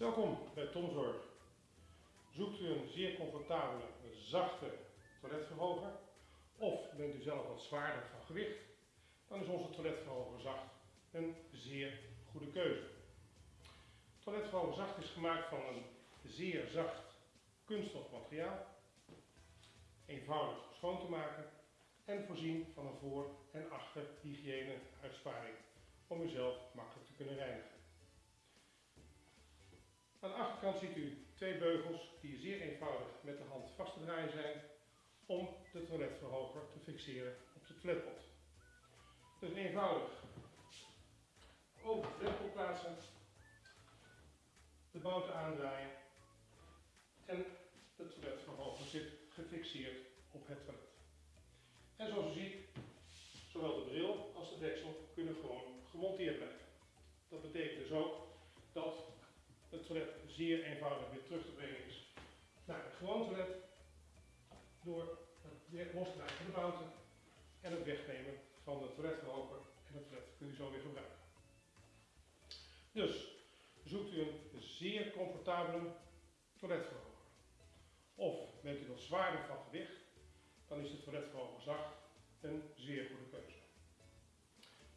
Welkom bij Tomzorg. Zoekt u een zeer comfortabele, zachte toiletverhoger of bent u zelf wat zwaarder van gewicht, dan is onze toiletverhoger zacht een zeer goede keuze. Toiletverhoger zacht is gemaakt van een zeer zacht kunststof materiaal, eenvoudig schoon te maken en voorzien van een voor- en achter hygiëne uitsparing om uzelf makkelijk te kunnen achterkant ziet u twee beugels die zeer eenvoudig met de hand vast te draaien zijn om de toiletverhoger te fixeren op de toiletpot. Dus eenvoudig over de toiletpot plaatsen, de bouten aandraaien en de toiletverhoger zit gefixeerd op het toilet. En zoals u ziet, zowel de bril als de deksel kunnen gewoon gemonteerd blijven. Dat betekent dus ook het toilet zeer eenvoudig weer terug te brengen is naar het gewoon toilet door het losdraaien van de bouten en het wegnemen van de toiletverhoger en het toilet kunt u zo weer gebruiken. Dus zoekt u een zeer comfortabele toiletverhoger. Of bent u wat zwaarder van gewicht, dan is de toiletverhoger zacht een zeer goede keuze.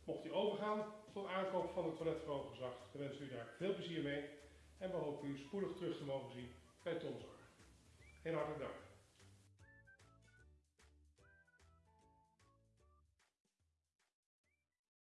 Mocht u overgaan tot aankoop van de toiletverhoger zacht, dan wens u daar veel plezier mee en we hopen u spoedig terug te mogen zien bij Tomzorg. Heel hartelijk dank.